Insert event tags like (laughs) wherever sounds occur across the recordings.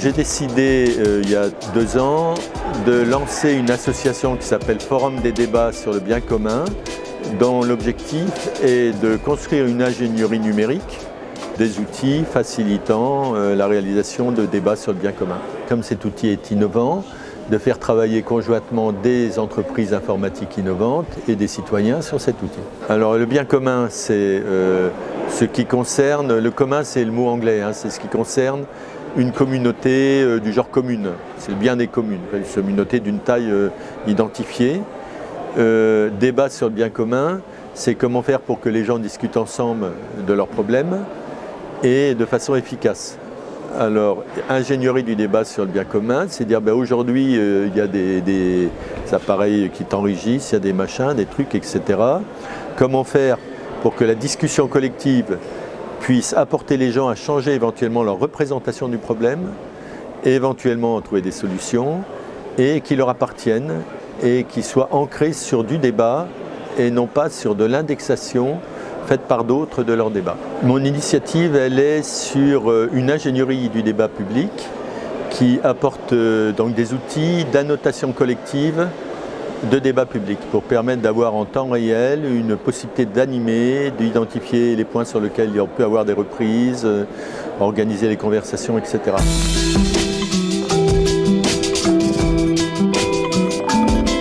J'ai décidé euh, il y a deux ans de lancer une association qui s'appelle Forum des débats sur le bien commun dont l'objectif est de construire une ingénierie numérique des outils facilitant euh, la réalisation de débats sur le bien commun. Comme cet outil est innovant, de faire travailler conjointement des entreprises informatiques innovantes et des citoyens sur cet outil. Alors le bien commun, c'est euh, ce qui concerne, le commun c'est le mot anglais, hein, c'est ce qui concerne une communauté euh, du genre commune, c'est le bien des communes, une communauté d'une taille euh, identifiée. débat sur le bien commun, c'est comment faire pour que les gens discutent ensemble de leurs problèmes et de façon efficace. Alors, ingénierie du débat sur le bien commun, c'est dire ben, aujourd'hui il y a des, des appareils qui t'enrichissent, il y a des machins, des trucs, etc. Comment faire pour que la discussion collective puisse apporter les gens à changer éventuellement leur représentation du problème, et éventuellement trouver des solutions, et qui leur appartiennent, et qui soient ancrés sur du débat, et non pas sur de l'indexation faite par d'autres de leur débat. Mon initiative, elle est sur euh, une ingénierie du débat public qui apporte euh, donc des outils d'annotation collective de débat public pour permettre d'avoir en temps réel une possibilité d'animer, d'identifier les points sur lesquels il peut avoir des reprises, euh, organiser les conversations, etc.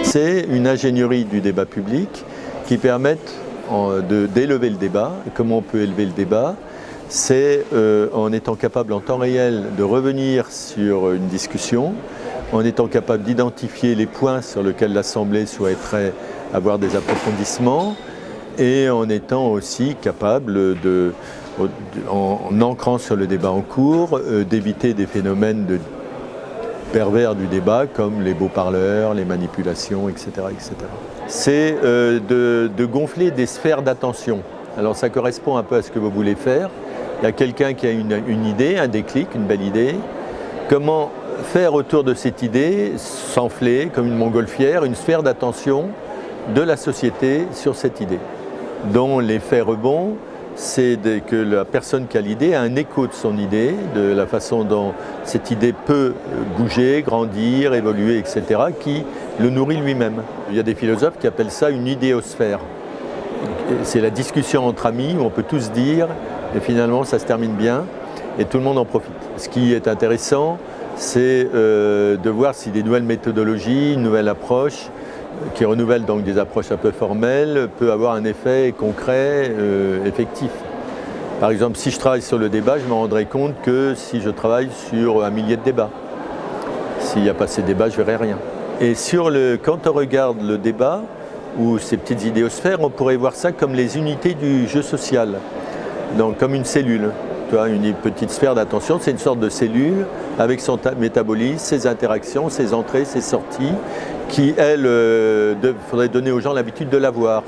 C'est une ingénierie du débat public qui permet d'élever le débat. comment on peut élever le débat? C'est euh, en étant capable en temps réel de revenir sur une discussion, en étant capable d'identifier les points sur lesquels l'Assemblée souhaiterait avoir des approfondissements et en étant aussi capable de, en, ancrant sur le débat en cours, euh, d'éviter des phénomènes pervers du débat comme les beaux parleurs, les manipulations, etc. etc. C'est euh, de, gonfler des sphères d'attention. Alors ça correspond un peu à ce que vous voulez faire. Il y a quelqu'un qui a une, une idée, un déclic, une belle idée. Comment faire autour de cette idée, s'enfler comme une montgolfière, une sphère d'attention de la société sur cette idée, dont l'effet rebond, c'est que la personne qui a l'idée a un écho de son idée, de la façon dont cette idée peut bouger, grandir, évoluer, etc., qui le nourrit lui-même. Il y a des philosophes qui appellent ça une idéosphère. C'est la discussion entre amis où on peut tous dire, et finalement ça se termine bien, et tout le monde en profite. Ce qui est intéressant, c'est euh, de voir si des nouvelles méthodologies, une nouvelle approche, qui renouvelle donc des approches un peu formelles, peut avoir un effet concret, euh, effectif. Par exemple, si je travaille sur le débat, je me rendrai compte que si je travaille sur un millier de débats. S'il n'y a pas ces débats, je ne verrai rien. Et sur le, quand on regarde le débat, ou ces petites idéosphères, on pourrait voir ça comme les unités du jeu social, donc comme une cellule. Une petite sphère d'attention, c'est une sorte de cellule avec son métabolisme, ses interactions, ses entrées, ses sorties, qui, elles, euh, faudrait donner aux gens l'habitude de l'avoir.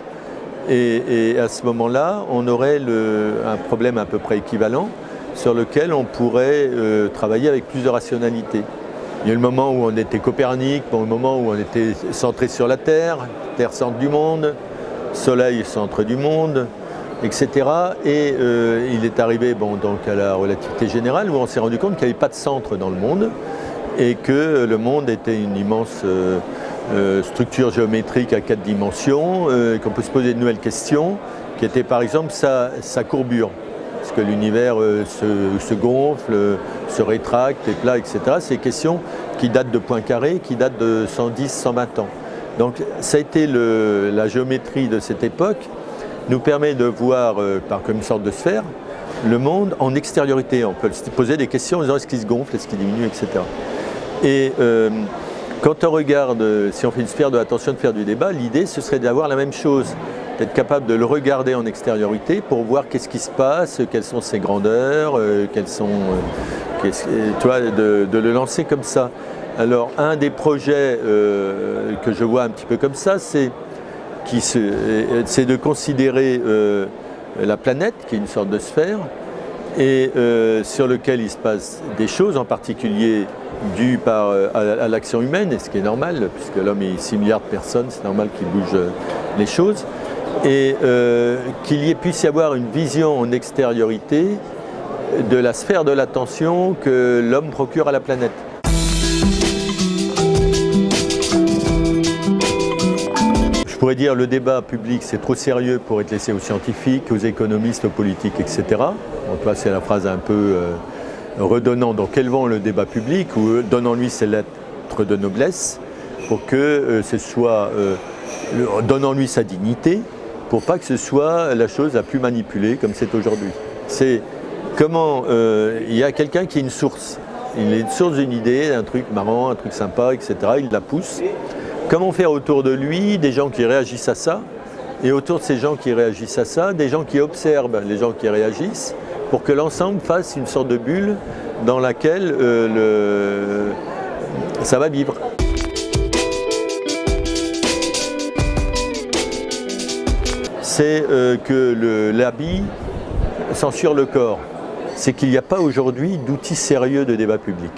Et, et, à ce moment-là, on aurait un problème à peu près équivalent sur lequel on pourrait euh, travailler avec plus de rationalité. Il y a le moment où on était Copernic, le moment où on était centré sur la Terre, Terre centre du monde, Soleil centre du monde, etc. Et euh, il est arrivé bon, donc à la relativité générale où on s'est rendu compte qu'il n'y avait pas de centre dans le monde et que le monde était une immense euh, euh, structure géométrique à quatre dimensions, qu'on peut se poser de nouvelles questions, qui étaient par exemple sa, courbure. Est-ce que l'univers se, gonfle, se rétracte, est plat, etc. C'est des questions qui datent de points carrés, qui datent de 110, 120 ans. Donc ça a été la géométrie de cette époque nous permet de voir, euh, par comme une sorte de sphère, le monde en extériorité. On peut se poser des questions en disant est-ce qu'il se gonfle, est-ce qu'il diminue, etc. Et euh, quand on regarde, euh, si on fait une sphère de l'attention de faire du débat, l'idée ce serait d'avoir la même chose, d'être capable de le regarder en extériorité pour voir qu'est-ce qui se passe, quelles sont ses grandeurs, quelles sont, de, de, le lancer comme ça. Alors un des projets que je vois un petit peu comme ça, c'est c'est de considérer euh, la planète, qui est une sorte de sphère, et euh, sur lequel il se passe des choses, en particulier dues euh, à, l'action humaine, et ce qui est normal, puisque l'homme est 6 milliards de personnes, c'est normal qu'il bouge les choses, et qu'il puisse y avoir une vision en extériorité de la sphère de l'attention que l'homme procure à la planète. Pourrais dire le débat public c'est trop sérieux pour être laissé aux scientifiques, aux économistes, aux politiques, etc. Donc c'est la phrase un peu euh, redonnant donc élevant le débat public ou euh, donnant-lui ses lettres de noblesse pour que euh, ce soit, donnant-lui sa dignité, pour pas que ce soit la chose la plus manipulée comme c'est aujourd'hui. C'est comment il y a quelqu'un qui est une source, il est une source d'une idée, un truc marrant, un truc sympa, etc. Il la pousse. Comment faire autour de lui des gens qui réagissent à ça et autour de ces gens qui réagissent à ça, des gens qui observent les gens qui réagissent pour que l'ensemble fasse une sorte de bulle dans laquelle euh, ça va vivre. C'est euh, que l'habit censure le corps. C'est qu'il n'y a pas aujourd'hui d'outils sérieux de débat public.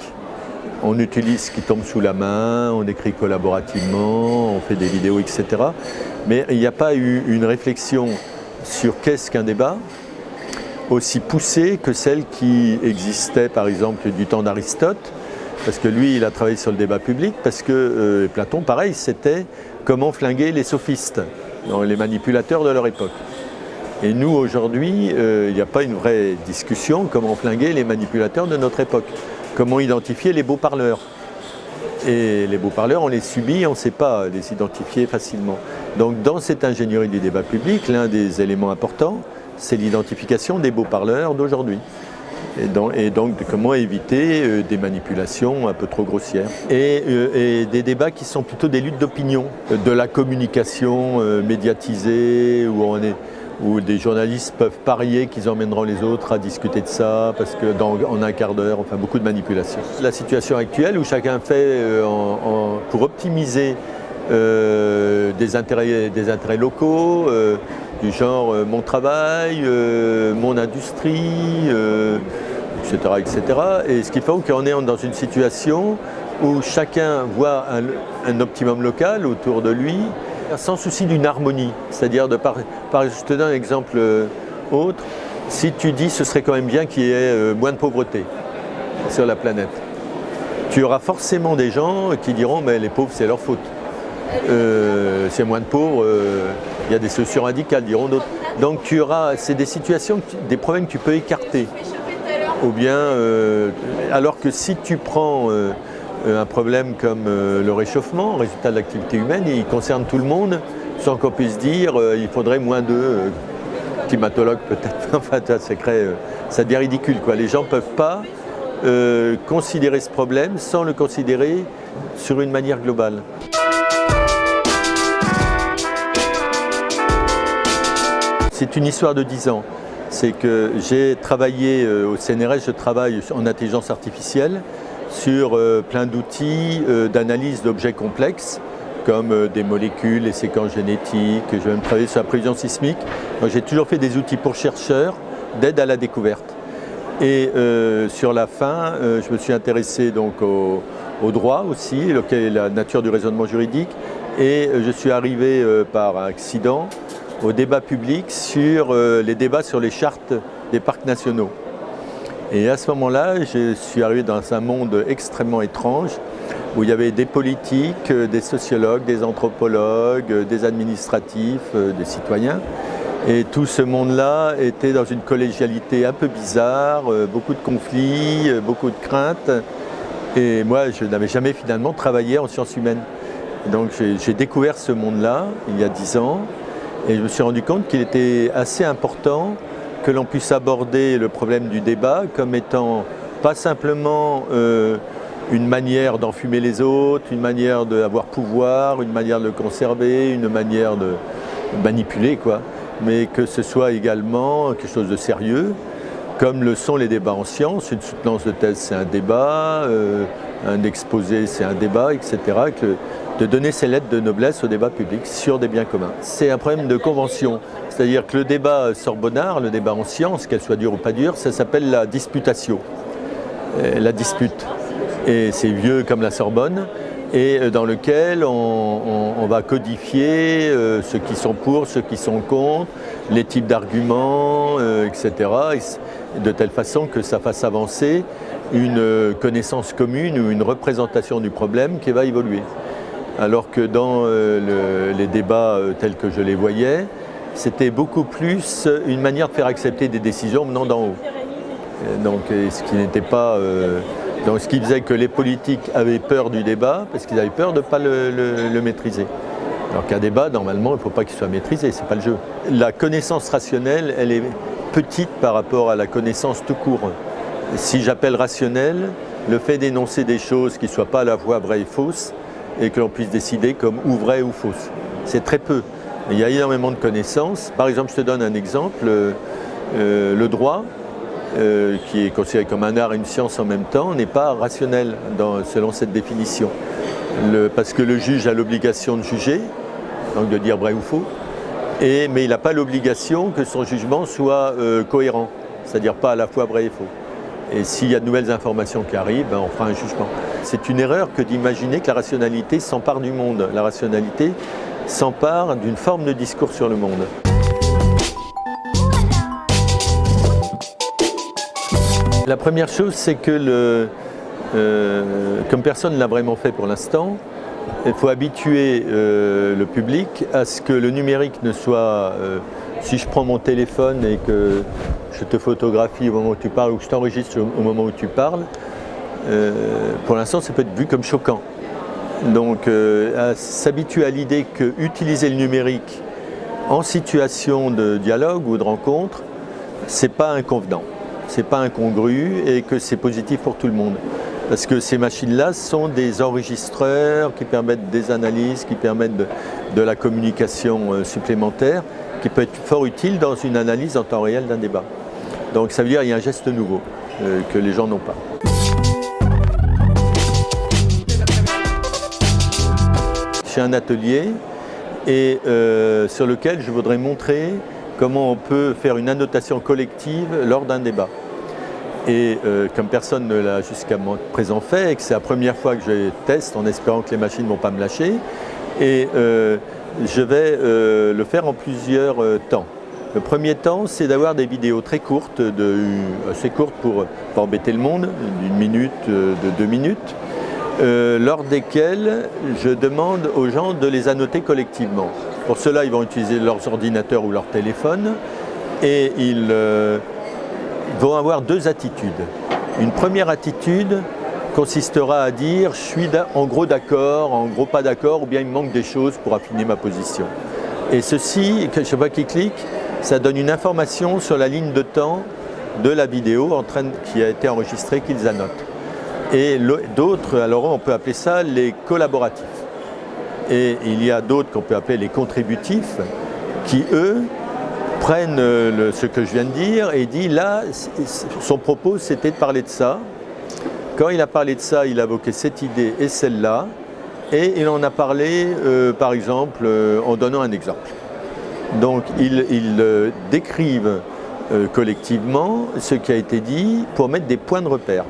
On utilise ce qui tombe sous la main, on écrit collaborativement, on fait des vidéos, etc. Mais il n'y a pas eu une réflexion sur qu'est-ce qu'un débat, aussi poussée que celle qui existait par exemple du temps d'Aristote, parce que lui il a travaillé sur le débat public, parce que euh, Platon pareil c'était comment flinguer les sophistes, les manipulateurs de leur époque. Et nous aujourd'hui euh, il n'y a pas une vraie discussion comment flinguer les manipulateurs de notre époque, comment identifier les beaux parleurs. Et les beaux parleurs, on les subit, on ne sait pas les identifier facilement. Donc dans cette ingénierie du débat public, l'un des éléments importants, c'est l'identification des beaux parleurs d'aujourd'hui. Et, donc, comment éviter euh, des manipulations un peu trop grossières. Euh, et, des débats qui sont plutôt des luttes d'opinion, de la communication euh, médiatisée, où, on est, où des journalistes peuvent parier qu'ils emmèneront les autres à discuter de ça, parce que dans, en un quart d'heure, enfin beaucoup de manipulations. La situation actuelle où chacun fait pour optimiser des, intérêts, des intérêts locaux, du genre euh, mon travail, euh, mon industrie, etc., euh, etc. Et ce qui fait qu'on est dans une situation où chacun voit un, optimum local autour de lui, sans souci d'une harmonie. C'est-à-dire, de par, je te donne un exemple autre, si tu dis ce serait quand même bien qu'il y ait moins de pauvreté sur la planète, tu auras forcément des gens qui diront mais les pauvres c'est leur faute. Euh, a moins de pauvres, euh, il y a des solutions radicales, diront d'autres. Donc tu auras, c'est des situations, des problèmes que tu peux écarter. Ou bien, euh, alors que si tu prends un problème comme le réchauffement, résultat de l'activité humaine, il concerne tout le monde, sans qu'on puisse dire il faudrait moins de climatologues peut-être. (laughs) enfin, ça, ça devient ridicule. Quoi. Les gens ne peuvent pas considérer ce problème sans le considérer sur une manière globale. C'est une histoire de 10 ans. C'est que j'ai travaillé euh, au CNRS, je travaille en intelligence artificielle sur euh, plein d'outils euh, d'analyse d'objets complexes comme des molécules, les séquences génétiques, je vais même travailler sur la prévision sismique. J'ai toujours fait des outils pour chercheurs d'aide à la découverte. Et sur la fin, je me suis intéressé donc au, droit aussi, la nature du raisonnement juridique, et je suis arrivé par accident au débat public sur euh, les débats sur les chartes des parcs nationaux. Et à ce moment-là, je suis arrivé dans un monde extrêmement étrange où il y avait des politiques, euh, des sociologues, des anthropologues, euh, des administratifs, des citoyens. Et tout ce monde-là était dans une collégialité un peu bizarre, beaucoup de conflits, beaucoup de craintes. Et moi, je n'avais jamais finalement travaillé en sciences humaines. Donc j'ai découvert ce monde-là il y a dix ans. Et je me suis rendu compte qu'il était assez important que l'on puisse aborder le problème du débat comme étant pas simplement euh, une manière d'enfumer les autres, une manière d'avoir pouvoir, une manière de le conserver, une manière de manipuler, quoi, mais que ce soit également quelque chose de sérieux, comme le sont les débats en sciences. Une soutenance de thèse, c'est un débat, euh, un exposé, c'est un débat, etc de donner ses lettres de noblesse au débat public sur des biens communs. C'est un problème de convention, c'est-à-dire que le débat sorbonnard, le débat en sciences, qu'elle soit dure ou pas dure, ça s'appelle la disputatio, euh, la dispute. Et c'est vieux comme la Sorbonne, et euh, dans lequel on, va codifier euh, ceux qui sont pour, ceux qui sont contre, les types d'arguments, etc. de telle façon que ça fasse avancer une connaissance commune ou une représentation du problème qui va évoluer. Alors que dans les débats tels que je les voyais, c'était beaucoup plus une manière de faire accepter des décisions venant d'en haut. Donc, ce qui n'était pas ce qui faisait que les politiques avaient peur du débat parce qu'ils avaient peur de ne pas le, maîtriser. Alors qu'un débat, normalement, il ne faut pas qu'il soit maîtrisé, ce n'est pas le jeu. La connaissance rationnelle, elle est petite par rapport à la connaissance tout court. Si j'appelle rationnel, le fait d'énoncer des choses qui ne soient pas à la fois vraies et fausses, et que l'on puisse décider comme ou vraies ou fausses. C'est très peu. Il y a énormément de connaissances. Par exemple, je te donne un exemple. Euh, le droit, euh, qui est considéré comme un art et une science en même temps, n'est pas rationnel selon cette définition. parce que le juge a l'obligation de juger, donc de dire vrai ou faux, mais il n'a pas l'obligation que son jugement soit euh, cohérent, c'est-à-dire pas à la fois vrai et faux. Et s'il y a de nouvelles informations qui arrivent, ben, on fera un jugement. C'est une erreur que d'imaginer que la rationalité s'empare du monde. La rationalité s'empare d'une forme de discours sur le monde. La première chose, c'est que, euh, comme personne ne l'a vraiment fait pour l'instant, il faut habituer euh, le public à ce que le numérique ne soit, euh, si je prends mon téléphone et que je te photographie au moment où tu parles ou que je t'enregistre au moment où tu parles, pour l'instant ça peut être vu comme choquant. Donc s'habituer à l'idée que utiliser le numérique en situation de dialogue ou de rencontre, c'est pas inconvenant c'est pas incongru et que c'est positif pour tout le monde. Parce que ces machines-là sont des enregistreurs qui permettent des analyses, qui permettent de, la communication euh, supplémentaire, qui peut être fort utile dans une analyse en temps réel d'un débat. Donc ça veut dire qu'il y a un geste nouveau euh, que les gens n'ont pas. J'ai un atelier et euh, sur lequel je voudrais montrer comment on peut faire une annotation collective lors d'un débat. Et euh, comme personne ne l'a jusqu'à présent fait, et que c'est la première fois que je teste en espérant que les machines ne vont pas me lâcher, et euh, je vais euh, le faire en plusieurs temps. Le premier temps, c'est d'avoir des vidéos très courtes, de, assez courtes pour pas embêter le monde, d'une minute, de deux minutes, lors desquelles je demande aux gens de les annoter collectivement. Pour cela, ils vont utiliser leurs ordinateurs ou leur téléphone et ils vont avoir deux attitudes. Une première attitude consistera à dire je suis en gros d'accord, en gros pas d'accord, ou bien il me manque des choses pour affiner ma position. Et ceci, je ne sais pas qui clique, ça donne une information sur la ligne de temps de la vidéo en train qui a été enregistrée qu'ils annotent. Et d'autres, alors on peut appeler ça les collaboratifs. Et il y a d'autres qu'on peut appeler les contributifs, qui eux prennent euh, ce que je viens de dire et dit là, son propos c'était de parler de ça. Quand il a parlé de ça, il a évoqué cette idée et celle-là. Et il en a parlé, euh, par exemple, euh, en donnant un exemple. Donc, ils, décrivent collectivement ce qui a été dit pour mettre des points de repère.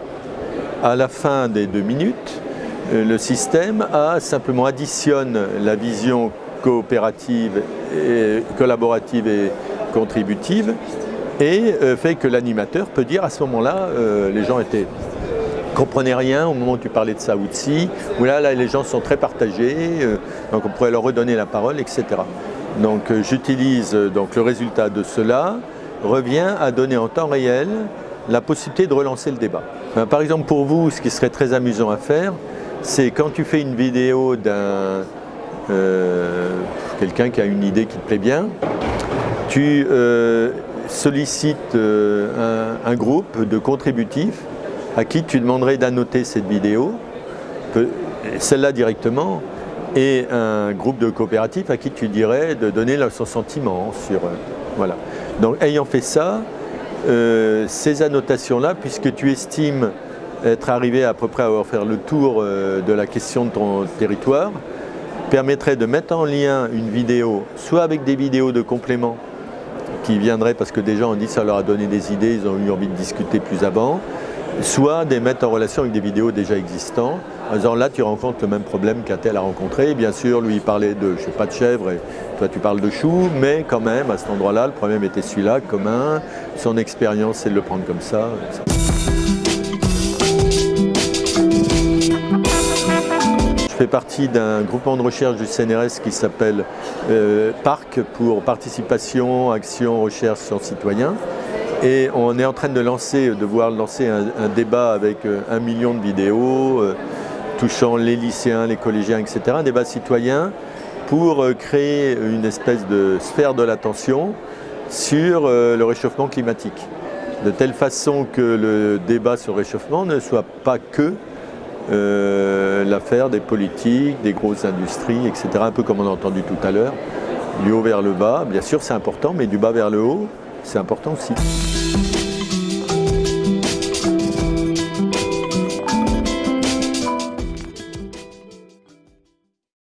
À la fin des deux minutes, le système a simplement additionne la vision coopérative et collaborative et contributive et euh, fait que l'animateur peut dire à ce moment-là, euh, les gens étaient comprenaient rien au moment où tu parlais de ça ou de ci, ou là, là les gens sont très partagés, euh, donc on pourrait leur redonner la parole, etc. Donc j'utilise donc le résultat de cela, revient à donner en temps réel la possibilité de relancer le débat. par exemple pour vous, ce qui serait très amusant à faire, c'est quand tu fais une vidéo d'un quelqu'un qui a une idée qui te plaît bien, tu euh, sollicites euh, un, groupe de contributifs à qui tu demanderais d'annoter cette vidéo, celle-là directement, et un groupe de coopératifs à qui tu dirais de donner son sentiment sur... Euh, voilà. Donc ayant fait ça, ces annotations-là, puisque tu estimes être arrivé à peu près à avoir fait le tour de la question de ton territoire, permettrait de mettre en lien une vidéo, soit avec des vidéos de complément qui viendraient parce que des gens ont dit ça leur a donné des idées, ils ont eu envie de discuter plus avant, soit des mettre en relation avec des vidéos déjà existantes, en disant là tu rencontres le même problème qu'un a rencontré, bien sûr lui il parlait de, je sais pas, de chèvre et toi tu parles de chou, mais quand même à cet endroit-là le problème était celui-là, commun, son expérience c'est de le prendre comme ça. Fais partie d'un groupement de recherche du CNRS qui s'appelle euh, PARC pour Participation, Action, Recherche, Sciences Citoyens. Et on est en train de lancer, de voir lancer un, débat avec euh, un million de vidéos euh, touchant les lycéens, les collégiens, etc. Un débat citoyen pour créer une espèce de sphère de l'attention sur le réchauffement climatique. De telle façon que le débat sur le réchauffement ne soit pas que l'affaire des politiques, des grosses industries, etc. Un peu comme on a entendu tout à l'heure, du haut vers le bas. Bien sûr c'est important, mais du bas vers le haut, c'est important aussi.